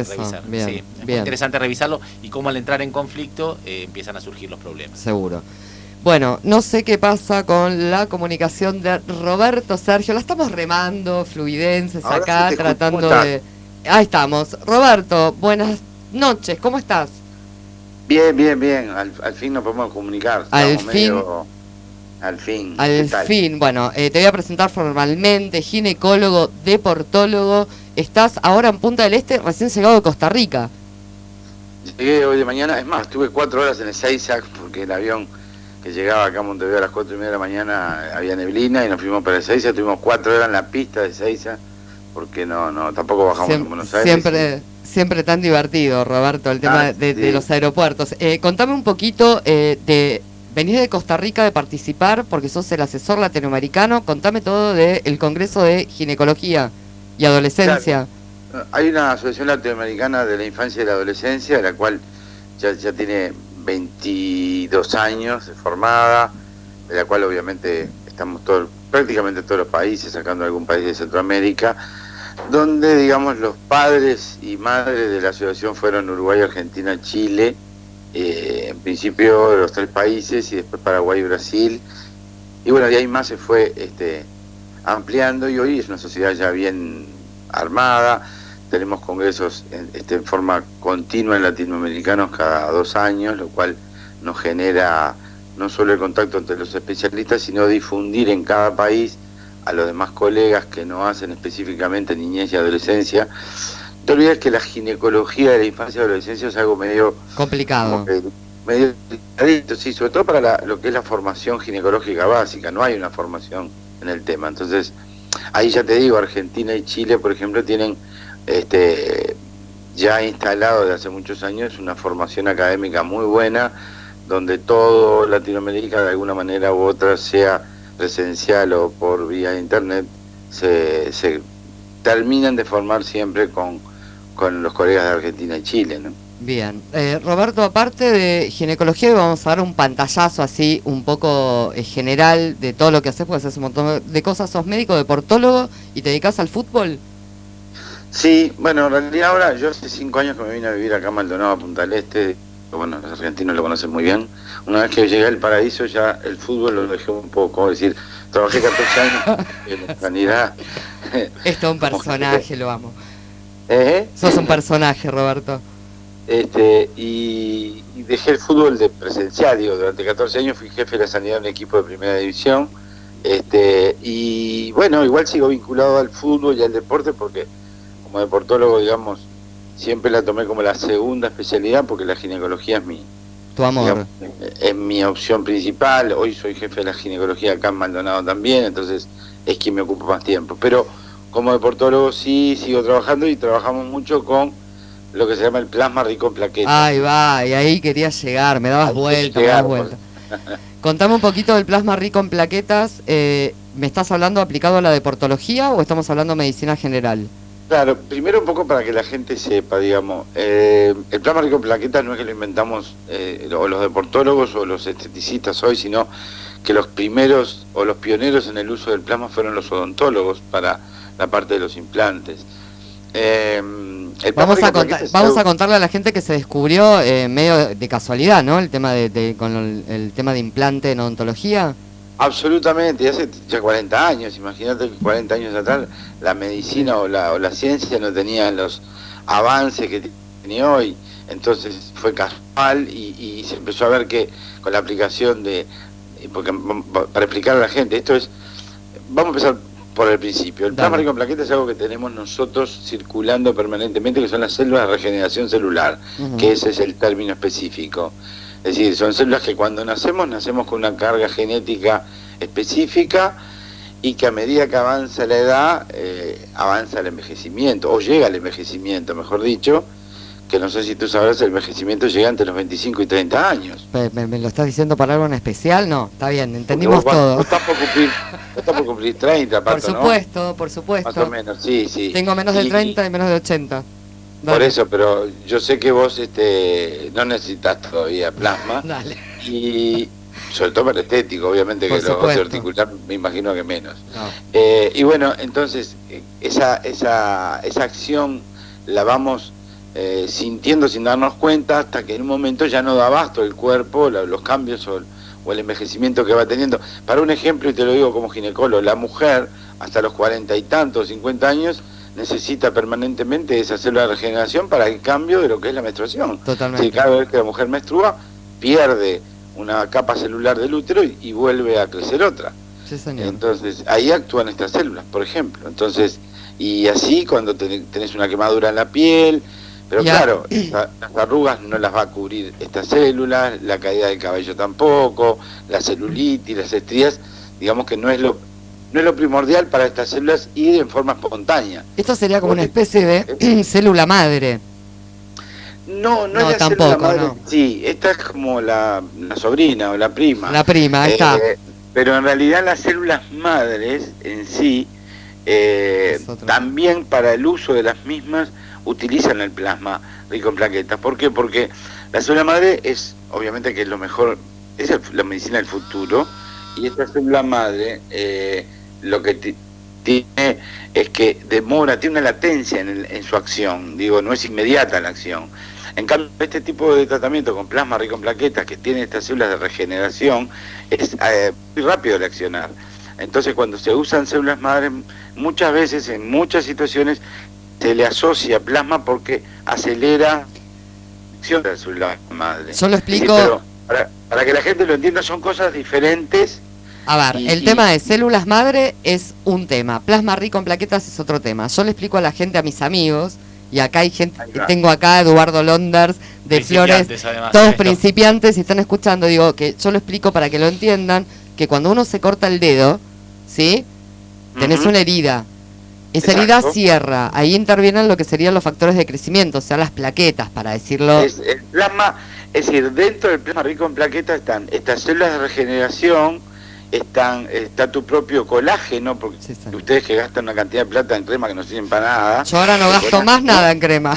empezó. revisar. Bien, Sí, es bien. interesante revisarlo y cómo al entrar en conflicto eh, empiezan a surgir los problemas. Seguro. Bueno, no sé qué pasa con la comunicación de Roberto Sergio. La estamos remando, fluidenses Ahora acá, tratando ¿Cómo de. Ahí estamos. Roberto, buenas noches, ¿cómo estás? Bien, bien, bien. Al, al fin nos podemos comunicar. Al Estamos fin. medio- Al fin. ¿Qué Al fin, bueno, eh, te voy a presentar formalmente, ginecólogo, deportólogo. Estás ahora en Punta del Este, recién llegado de Costa Rica. Llegué hoy de mañana. Es más, estuve cuatro horas en el Seiza porque el avión que llegaba acá a Montevideo a las cuatro y media de la mañana había neblina y nos fuimos para el Seiza. Tuvimos cuatro horas en la pista de Seiza porque no, no, tampoco bajamos en Buenos Aires. siempre, siempre tan divertido, Roberto, el tema Ah, de, de los aeropuertos. Eh, contame un poquito eh, de. Venís de Costa Rica de participar porque sos el asesor latinoamericano. Contame todo del Congreso de Ginecología y Adolescencia. Hay una asociación latinoamericana de la infancia y la adolescencia, la cual ya, tiene 22 años formada, de la cual obviamente estamos todos, prácticamente todos los países, sacando algún país de Centroamérica, donde digamos los padres y madres de la asociación fueron Uruguay, Argentina, Chile, eh, en principio los tres países y después Paraguay y Brasil. Y bueno, de ahí más se fue este, ampliando y hoy es una sociedad ya bien armada, tenemos congresos en, este, en forma continua en latinoamericanos cada dos años, lo cual nos genera no solo el contacto entre los especialistas, sino difundir en cada país a los demás colegas que no hacen específicamente niñez y adolescencia. No te olvides que la ginecología de la infancia y adolescencia es algo medio Complicado. que medio sí, sobre todo para la- lo que es la formación ginecológica básica, no hay una formación en el tema. Entonces, ahí ya te digo, Argentina y Chile, por ejemplo, tienen este ya instalado desde hace muchos años una formación académica muy buena, donde todo Latinoamérica de alguna manera u otra, sea presencial o por vía internet, se, se terminan de formar siempre con, con los colegas de Argentina y Chile. Bien. Eh, Roberto, aparte de ginecología, vamos a dar un pantallazo así, un poco eh, general de todo lo que haces, porque haces un montón de cosas. Sos médico, deportólogo y te dedicas al fútbol. Sí, bueno, en realidad ahora yo hace cinco años que me vine a vivir acá a Maldonado, a Punta del Este, bueno, los argentinos lo conocen muy bien. Una vez que llegué al paraíso ya el fútbol lo dejé un poco, es decir, trabajé 14 años en la sanidad. Esto es un personaje, lo amo. ¿Eh? Sos un personaje, Roberto. Este, y, y dejé el fútbol de presencial, digo, durante 14 años fui jefe de la sanidad de un equipo de primera división. Este, y bueno, igual sigo vinculado al fútbol y al deporte porque como deportólogo, digamos, siempre la tomé como la segunda especialidad porque la ginecología es mi, Tu amor. digamos, es mi opción principal. Hoy soy jefe de la ginecología acá en Maldonado también, entonces es quien me ocupa más tiempo. Pero como deportólogo sí sigo trabajando y trabajamos mucho con lo que se llama el plasma rico en plaquetas. Ahí va, y ahí quería llegar, me dabas Ahí vuelta, me dabas vuelta. Contame un poquito del plasma rico en plaquetas. eh, ¿Me estás hablando aplicado a la deportología o estamos hablando medicina general? Claro, primero un poco para que la gente sepa, digamos, eh, el plasma rico en plaquetas no es que lo inventamos eh, o los deportólogos o los esteticistas hoy, sino que los primeros o los pioneros en el uso del plasma fueron los odontólogos para la parte de los implantes. Eh, Vamos a, contar- vamos a contarle a la gente que se descubrió eh, medio de casualidad, ¿no? El tema de, de- con el, el tema de implante en odontología. Absolutamente, hace ya 40 años, imagínate que 40 años atrás la medicina o la, o la ciencia no tenía los avances que tiene hoy, entonces fue casual y, y se empezó a ver que con la aplicación de, porque para explicar a la gente, esto es, vamos a empezar por el principio, el plasma rico en plaquetas es algo que tenemos nosotros circulando permanentemente, que son las células de regeneración celular, que ese es el término específico. Es decir, son células que cuando nacemos, nacemos con una carga genética específica y que a medida que avanza la edad, eh, avanza el envejecimiento, o llega el envejecimiento, mejor dicho, que no sé si tú sabrás, el envejecimiento llega entre los 25 y 30 años. ¿Me, me- me lo estás diciendo para algo en especial? No, está bien, entendimos vos, todo. vos estás por cumplir, vos estás por cumplir 30, Por Pato, ¿no? supuesto, por Más supuesto. o menos, sí, sí. Tengo menos de Y- 30 y menos de 80. Por Dale. eso, pero yo sé que vos este, no necesitas todavía plasma. Dale. y sobre todo para estético, obviamente Por que lo supuesto. articular me imagino que menos. No. Eh, y bueno, entonces eh, esa, esa, esa acción la vamos eh, sintiendo sin darnos cuenta hasta que en un momento ya no da abasto el cuerpo, los cambios o, el envejecimiento que va teniendo. Para un ejemplo, y te lo digo como ginecólogo, la mujer hasta los cuarenta y tantos, cincuenta años, necesita permanentemente esa célula de regeneración para el cambio de lo que es la menstruación. Totalmente. cada vez que la mujer menstrua, pierde una capa celular del útero y, vuelve a crecer otra. Entonces, ahí actúan estas células, por ejemplo. Entonces, y así cuando tenés una quemadura en la piel, pero claro, las arrugas no las va a cubrir estas células, la caída del cabello tampoco, la celulitis, las estrías, digamos que no es lo no es lo primordial para estas células ir en forma espontánea. Esto sería como una especie de célula madre. No, no, es la tampoco, célula madre. Sí, esta es como la, sobrina o la prima. La prima, ahí está. Eh, pero en realidad las células madres en sí, eh, también para el uso de las mismas, utilizan el plasma rico en plaquetas. ¿Por qué? Porque la célula madre es, obviamente que es lo mejor, es la medicina del futuro, y esta célula madre eh, lo que tiene es que demora, tiene una latencia en, en, su acción, digo, no es inmediata la acción. En cambio, este tipo de tratamiento con plasma rico en plaquetas que tiene estas células de regeneración es eh, muy rápido de accionar. Entonces, cuando se usan células madres, muchas veces, en muchas situaciones, se le asocia plasma porque acelera la acción de la célula madre. Yo lo explico... para, para que la gente lo entienda, son cosas diferentes a ver, el tema de células madre es un tema, plasma rico en plaquetas es otro tema. Yo le explico a la gente, a mis amigos, y acá hay gente, tengo acá Eduardo Londers de Flores, todos principiantes y están escuchando, digo que yo lo explico para que lo entiendan, que cuando uno se corta el dedo, ¿sí? Tenés una herida. Esa herida cierra, ahí intervienen lo que serían los factores de crecimiento, o sea, las plaquetas, para decirlo. Es, el plasma, es decir, dentro del plasma rico en plaquetas están estas células de regeneración, están, está tu propio colágeno, porque ustedes que gastan una cantidad de plata en crema que no sirven para nada. Yo ahora no gasto más nada en crema.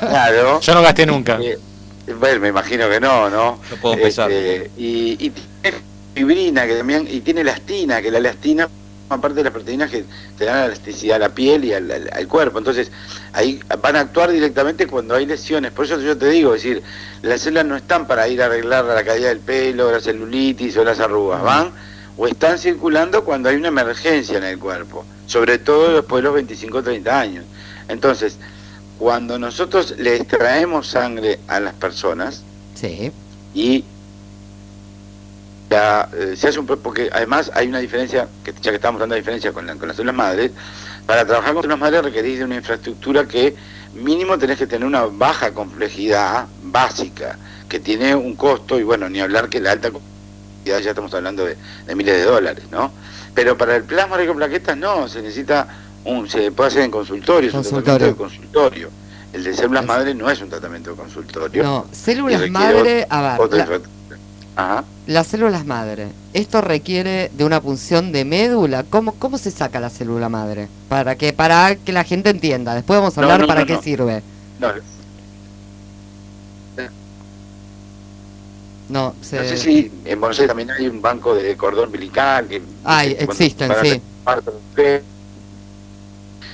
Claro. Yo no gasté nunca. Eh, bueno, me imagino que no, ¿no? No puedo pensar. Este, y, tiene fibrina, que también, y tiene elastina, que la elastina parte de las proteínas que te dan elasticidad a la piel y al, cuerpo. Entonces, ahí van a actuar directamente cuando hay lesiones. Por eso yo te digo, es decir, las células no están para ir a arreglar la caída del pelo, la celulitis o las arrugas, van o están circulando cuando hay una emergencia en el cuerpo, sobre todo después de los 25 o 30 años. Entonces, cuando nosotros le extraemos sangre a las personas sí. y ya, eh, se hace un porque además hay una diferencia, que ya que estamos dando diferencia con, con las células madres, para trabajar con células madres requerís de una infraestructura que mínimo tenés que tener una baja complejidad básica, que tiene un costo, y bueno, ni hablar que la alta ya estamos hablando de, miles de dólares, ¿no? Pero para el plasma rico en plaquetas no, se necesita un, se puede hacer en consultorio, consultorio. es un consultorio. El de células madre no es un tratamiento de consultorio. No, células madre, las células madre, esto requiere de una punción de médula. ¿Cómo, ¿Cómo se saca la célula madre? Para que, para que la gente entienda. Después vamos a hablar para qué sirve. No, No, sé si en Buenos Aires también hay un banco de cordón umbilical. Que, hay, existen, sí.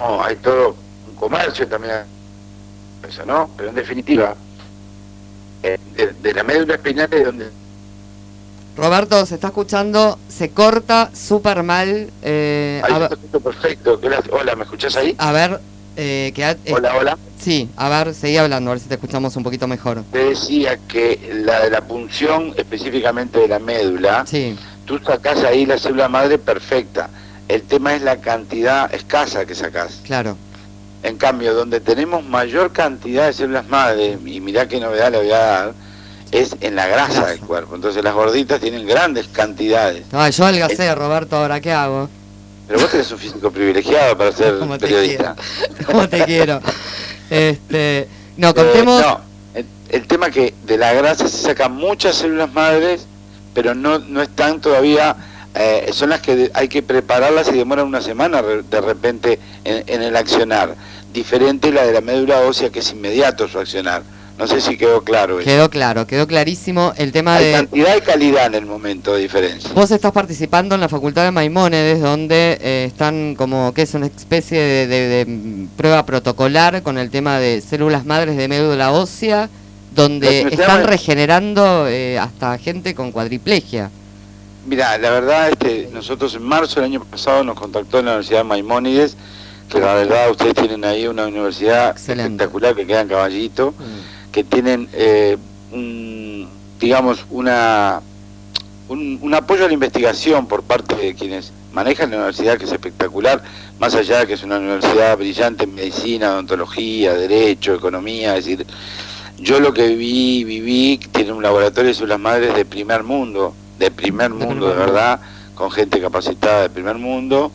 No, hay todo un comercio también, eso, ¿no? Pero en definitiva, eh, de, la médula espinal de donde... Roberto, se está escuchando, se corta súper mal. Eh, ahí perfecto. Hola, ¿me escuchás ahí? A ver, eh, eh, hola, hola. Sí, a ver, seguí hablando, a ver si te escuchamos un poquito mejor. Te decía que la de la punción específicamente de la médula, sí. tú sacás ahí la célula madre perfecta. El tema es la cantidad escasa que sacás. Claro. En cambio, donde tenemos mayor cantidad de células madre, y mirá qué novedad le voy a dar, es en la grasa, del cuerpo. Entonces las gorditas tienen grandes cantidades. No, yo adelgacé, Roberto, ahora qué hago. Pero vos tenés un físico privilegiado para ser periodista. ¿Cómo te quiero? Este, no, eh, contemos... no, el, tema que de la grasa se sacan muchas células madres, pero no, no están todavía... Eh, son las que hay que prepararlas y demoran una semana de repente en, el accionar. Diferente la de la médula ósea que es inmediato su accionar. No sé si quedó claro. Quedó claro, quedó clarísimo el tema Hay de... cantidad y calidad en el momento de diferencia. Vos estás participando en la Facultad de Maimónides, donde eh, están como que es una especie de, prueba protocolar con el tema de células madres de médula ósea, donde están regenerando eh, hasta gente con cuadriplegia. Mira, la verdad, este, nosotros en marzo del año pasado nos contactó en la Universidad de Maimónides, que la verdad ustedes tienen ahí una universidad espectacular que queda en Caballito. Mm que tienen, eh, un, digamos, una, un, apoyo a la investigación por parte de quienes manejan la universidad, que es espectacular, más allá de que es una universidad brillante en medicina, odontología, derecho, economía, es decir, yo lo que vi, viví, tiene un laboratorio de células madres de primer mundo, de primer mundo, de verdad, con gente capacitada de primer mundo,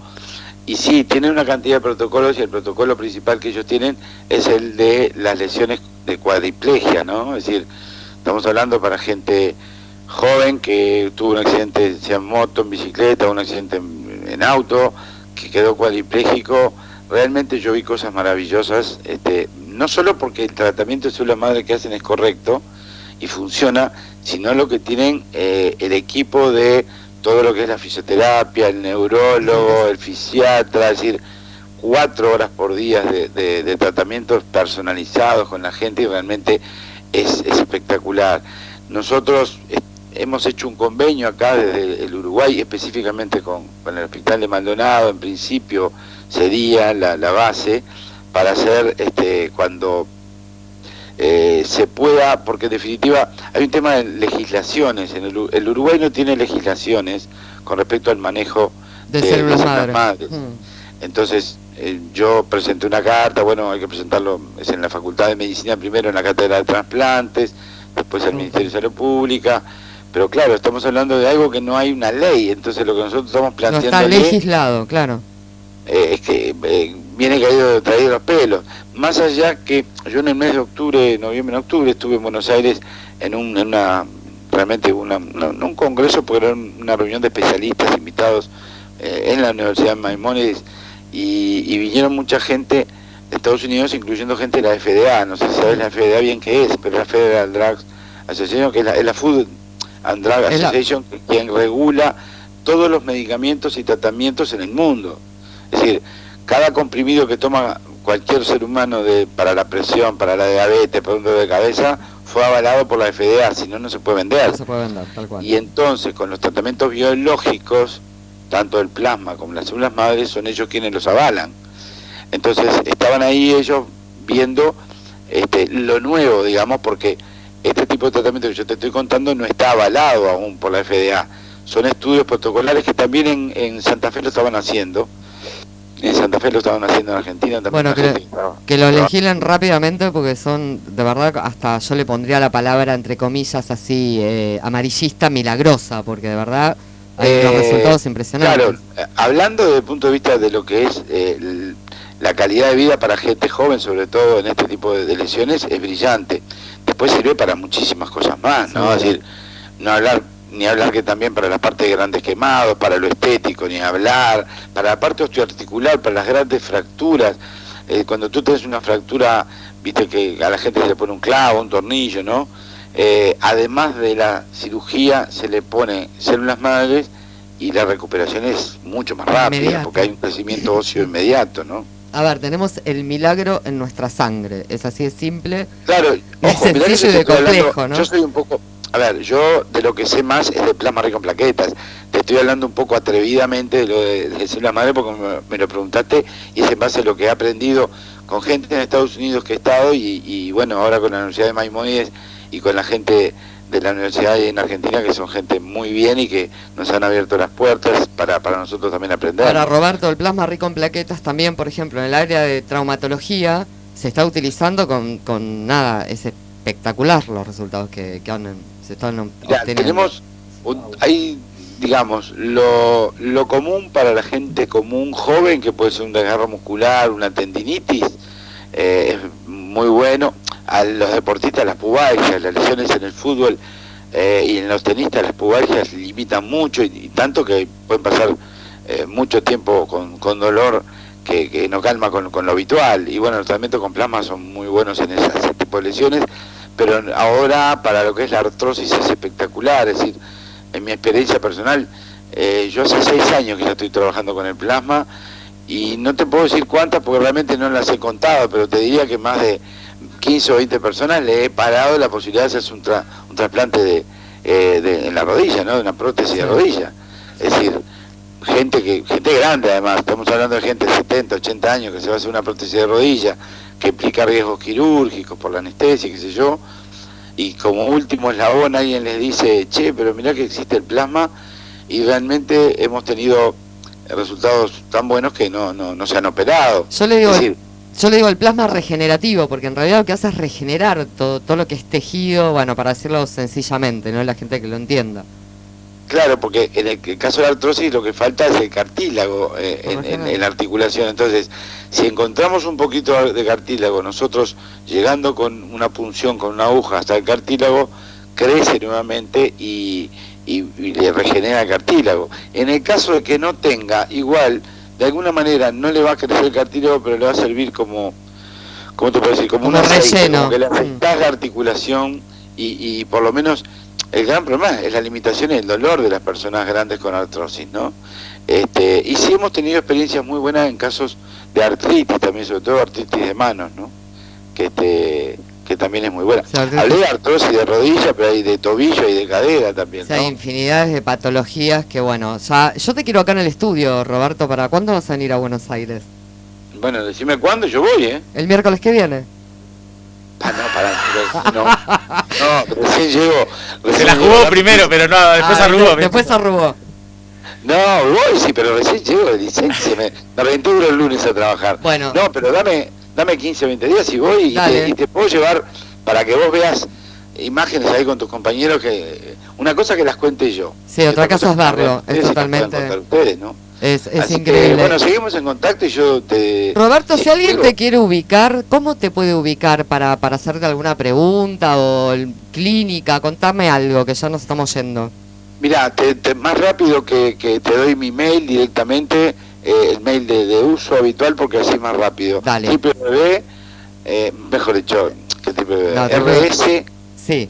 y sí, tienen una cantidad de protocolos y el protocolo principal que ellos tienen es el de las lesiones de cuadriplegia, ¿no? Es decir, estamos hablando para gente joven que tuvo un accidente, sea en moto, en bicicleta, un accidente en, auto, que quedó cuadripléjico. Realmente yo vi cosas maravillosas, este, no solo porque el tratamiento de célula madre que hacen es correcto y funciona, sino lo que tienen eh, el equipo de todo lo que es la fisioterapia, el neurólogo, el fisiatra, es decir, cuatro horas por día de, tratamientos personalizados con la gente y realmente es, espectacular. Nosotros hemos hecho un convenio acá desde el Uruguay, específicamente con, el Hospital de Maldonado, en principio sería la, la base, para hacer este, cuando eh, se pueda, porque en definitiva hay un tema de legislaciones, en el, Uruguay no tiene legislaciones con respecto al manejo de, células madres. Mm. Entonces eh, yo presenté una carta, bueno, hay que presentarlo, es en la Facultad de Medicina primero, en la Cátedra de Trasplantes, después al Ministerio de Salud Pública, pero claro, estamos hablando de algo que no hay una ley, entonces lo que nosotros estamos planteando... No está legislado, claro. Eh, es que viene caído traído los pelos. Más allá que yo en el mes de octubre, noviembre, octubre, estuve en Buenos Aires en, un, una, realmente una, no, un congreso, porque era una reunión de especialistas invitados eh, en la Universidad de Maimónides y, vinieron mucha gente de Estados Unidos, incluyendo gente de la FDA, no sé si sabes la FDA bien qué es, pero la Federal Drugs Association, que es la, Food and Drug Association, quien regula todos los medicamentos y tratamientos en el mundo. Es decir, cada comprimido que toma cualquier ser humano de, para la presión, para la diabetes, para un dolor de cabeza, fue avalado por la FDA, si no, no se puede vender. se puede vender, tal cual. Y entonces, con los tratamientos biológicos, tanto el plasma como las células madres, son ellos quienes los avalan. Entonces, estaban ahí ellos viendo este, lo nuevo, digamos, porque este tipo de tratamiento que yo te estoy contando no está avalado aún por la FDA. Son estudios protocolares que también en, en Santa Fe lo estaban haciendo en Santa Fe lo estaban haciendo en Argentina también. Bueno, que, lo legislen rápidamente porque son, de verdad, hasta yo le pondría la palabra entre comillas así, eh, amarillista, milagrosa, porque de verdad hay unos eh, resultados impresionantes. Claro, eh, hablando desde el punto de vista de lo que es la calidad de vida para gente joven, sobre todo en este tipo de, lesiones, es brillante. Después sirve para muchísimas cosas más, ¿no? Es decir, no hablar ni hablar que también para la parte de grandes quemados, para lo estético, ni hablar, para la parte osteoarticular, para las grandes fracturas. Eh, cuando tú tienes una fractura, viste que a la gente se le pone un clavo, un tornillo, ¿no? Eh, además de la cirugía, se le pone células madres y la recuperación es mucho más rápida, porque hay un crecimiento óseo inmediato, ¿no? A ver, tenemos el milagro en nuestra sangre, es así de simple. Claro, es sencillo y de complejo, ¿no? Yo soy un poco, a ver, yo de lo que sé más es de plasma rico en plaquetas. Te estoy hablando un poco atrevidamente de lo de, de la madre porque me, lo preguntaste y es en base a lo que he aprendido con gente en Estados Unidos que he estado y, bueno, ahora con la Universidad de Maimonides y con la gente de la universidad en Argentina que son gente muy bien y que nos han abierto las puertas para, para nosotros también aprender. Para Roberto, el plasma rico en plaquetas también, por ejemplo, en el área de traumatología se está utilizando con, con nada, es espectacular los resultados que, que han tenemos, hay, digamos, lo, lo común para la gente común joven, que puede ser un desgarro muscular, una tendinitis, eh, es muy bueno. A los deportistas las pubalgias, las lesiones en el fútbol eh, y en los tenistas las pubalgias limitan mucho y, tanto que pueden pasar eh, mucho tiempo con, con dolor que, que, no calma con, con, lo habitual. Y bueno, los tratamientos con plasma son muy buenos en ese tipo de lesiones, pero ahora para lo que es la artrosis es espectacular, es decir, en mi experiencia personal, eh, yo hace seis años que ya estoy trabajando con el plasma y no te puedo decir cuántas porque realmente no las he contado, pero te diría que más de 15 o 20 personas le he parado la posibilidad de hacerse un, un trasplante eh, de, en la rodilla, ¿no? de una prótesis de rodilla. Es decir, gente que gente grande además, estamos hablando de gente de 70, 80 años que se va a hacer una prótesis de rodilla, que implica riesgos quirúrgicos por la anestesia, qué sé yo, y como último eslabón alguien les dice, che, pero mirá que existe el plasma, y realmente hemos tenido resultados tan buenos que no, no, no se han operado. Yo le digo... yo le digo el plasma regenerativo, porque en realidad lo que hace es regenerar todo, todo lo que es tejido, bueno, para decirlo sencillamente, no la gente que lo entienda. Claro, porque en el, caso de la artrosis lo que falta es el cartílago eh, en, la articulación. Entonces, si encontramos un poquito de cartílago, nosotros llegando con una punción, con una aguja hasta el cartílago, crece nuevamente y, le regenera el cartílago. En el caso de que no tenga, igual, de alguna manera no le va a crecer el cartílago, pero le va a servir como, ¿cómo te puedo decir? Como, un relleno. como que le mm. la articulación y, y por lo menos el gran problema es la limitación y el dolor de las personas grandes con artrosis, ¿no? Este, y sí hemos tenido experiencias muy buenas en casos de artritis también, sobre todo artritis de manos, ¿no? Que, este, que también es muy buena. Hablé de artrosis de rodilla, pero hay de tobillo y de cadera también. Hay infinidades de patologías que, bueno, ya, yo te quiero acá en el estudio, Roberto, ¿para cuándo vas a venir a Buenos Aires? Bueno, decime cuándo, yo voy, ¿eh? El miércoles que viene. Ah, no, pará, no, no, recién llego. se la jugó primero, pero no, después ah, arrugó. Después arrugó. No, voy, sí, pero recién llego 16, se me, me aventura el lunes a trabajar. Bueno. No, pero dame, dame 15 o 20 días y voy y te, y te, puedo llevar para que vos veas imágenes ahí con tus compañeros que una cosa que las cuente yo. Sí, otra cosa es verlo, es totalmente. Ustedes, ¿no? Es, es increíble. bueno, seguimos en contacto y yo te... Roberto, si alguien te quiere ubicar, ¿cómo te puede ubicar para, para hacerte alguna pregunta o clínica? Contame algo, que ya nos estamos yendo. Mira, te, más rápido que, que, te doy mi mail directamente, eh, el mail de, uso habitual, porque así es más rápido. Dale. www, eh, mejor dicho, que RS... Sí.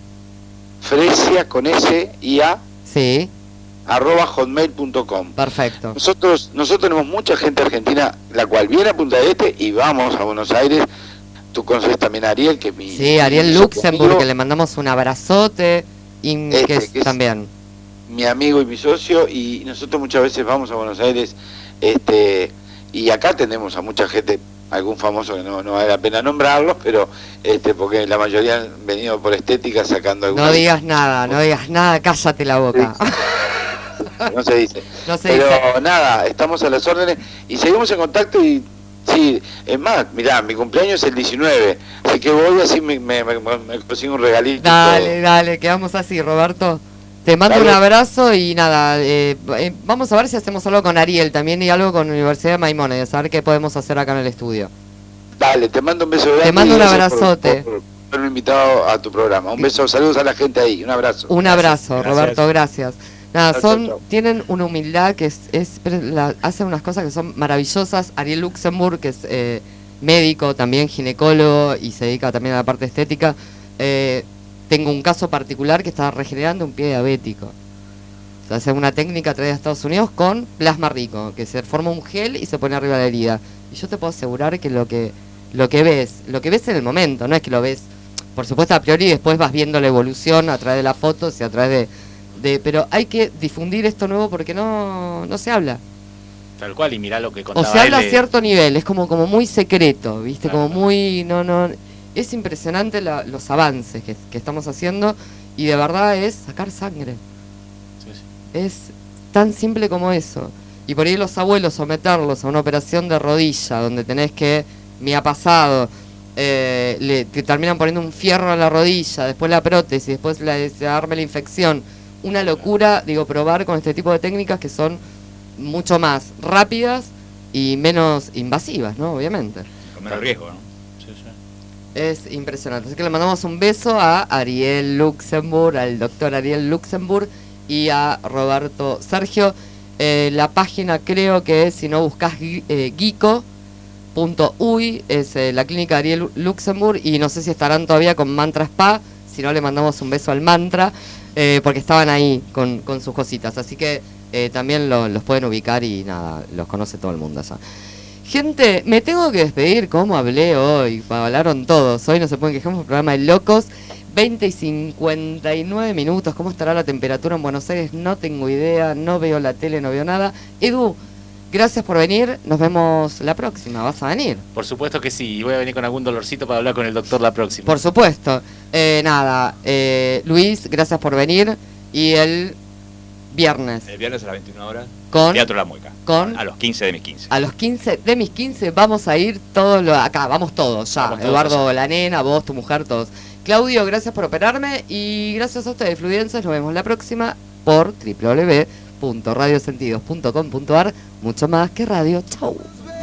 Fresia con S y A. Sí arroba hotmail.com. Perfecto. Nosotros, nosotros tenemos mucha gente argentina, la cual viene a Punta de Este y vamos a Buenos Aires. Tú conoces también a Ariel, que es mi... Sí, Ariel Luxemburg, que le mandamos un abrazote, y que, es, también... Mi amigo y mi socio, y nosotros muchas veces vamos a Buenos Aires, este y acá tenemos a mucha gente, algún famoso que no, no vale la pena nombrarlos, pero este porque la mayoría han venido por estética sacando. No digas nada, no digas nada, cállate la boca. no se dice. Pero nada, estamos a las órdenes y seguimos en contacto y sí, es más, mirá, mi cumpleaños es el 19, así que voy así me, me, consigo un regalito. Dale, dale, quedamos así, Roberto. Te mando un abrazo y nada, eh, eh, vamos a ver si hacemos algo con Ariel también y algo con la Universidad de Maimónides, a ver qué podemos hacer acá en el estudio. Dale, te mando un beso grande. Te mando un abrazote. Por, haberme invitado a tu programa. Un beso, saludos a la gente ahí, un abrazo. Un abrazo, Roberto, gracias. Nada, son, tienen una humildad que es, es hacen unas cosas que son maravillosas. Ariel Luxemburg, que es eh, médico, también ginecólogo y se dedica también a la parte estética. Eh, tengo un caso particular que está regenerando un pie diabético. O sea, hace una técnica traída a Estados Unidos con plasma rico, que se forma un gel y se pone arriba de la herida. Y yo te puedo asegurar que lo que lo que ves, lo que ves en el momento, no es que lo ves, por supuesto a priori, y después vas viendo la evolución a través de las fotos y a través de pero hay que difundir esto nuevo porque no, no se habla. Tal cual, y mirá lo que contaba O se habla a cierto nivel, es como, como muy secreto, ¿viste? como muy... no no Es impresionante los avances que, estamos haciendo y de verdad es sacar sangre. Es tan simple como eso. Y por ahí los abuelos someterlos a una operación de rodilla donde tenés que, me ha pasado, eh, le, te terminan poniendo un fierro a la rodilla, después la prótesis, después la, se arme la infección una locura, digo, probar con este tipo de técnicas que son mucho más rápidas y menos invasivas, ¿no? Obviamente. Con menos riesgo, ¿no? Sí, sí. Es impresionante. Así que le mandamos un beso a Ariel Luxemburg, al doctor Ariel Luxemburg y a Roberto Sergio. Eh, la página creo que si no buscas eh, Gico, Uy, es eh, la clínica Ariel Luxemburg y no sé si estarán todavía con Mantra Spa, si no le mandamos un beso al Mantra, eh, porque estaban ahí con, sus cositas, así que eh, también los pueden ubicar y nada, los conoce todo el mundo. Gente, me tengo que despedir, ¿cómo hablé hoy? Hablaron todos, hoy no se pueden quejar, un programa de locos. 20 y 59 minutos, ¿cómo estará la temperatura en Buenos Aires? No tengo idea, no veo la tele, no veo nada. Edu, Gracias por venir, nos vemos la próxima, ¿vas a venir? Por supuesto que sí, y voy a venir con algún dolorcito para hablar con el doctor la próxima. Por supuesto. Eh, nada, eh, Luis, gracias por venir. Y el viernes. El viernes a las 21 horas. Con. Teatro La Mueca. Con. A los 15 de mis 15. A los 15 de mis 15 vamos a ir todos los. Acá, vamos todos ya. Eduardo, la nena, vos, tu mujer, todos. Claudio, gracias por operarme. Y gracias a ustedes, Fluidenses. Nos vemos la próxima por www.radiosentidos.com.ar mucho más que radio. Chau.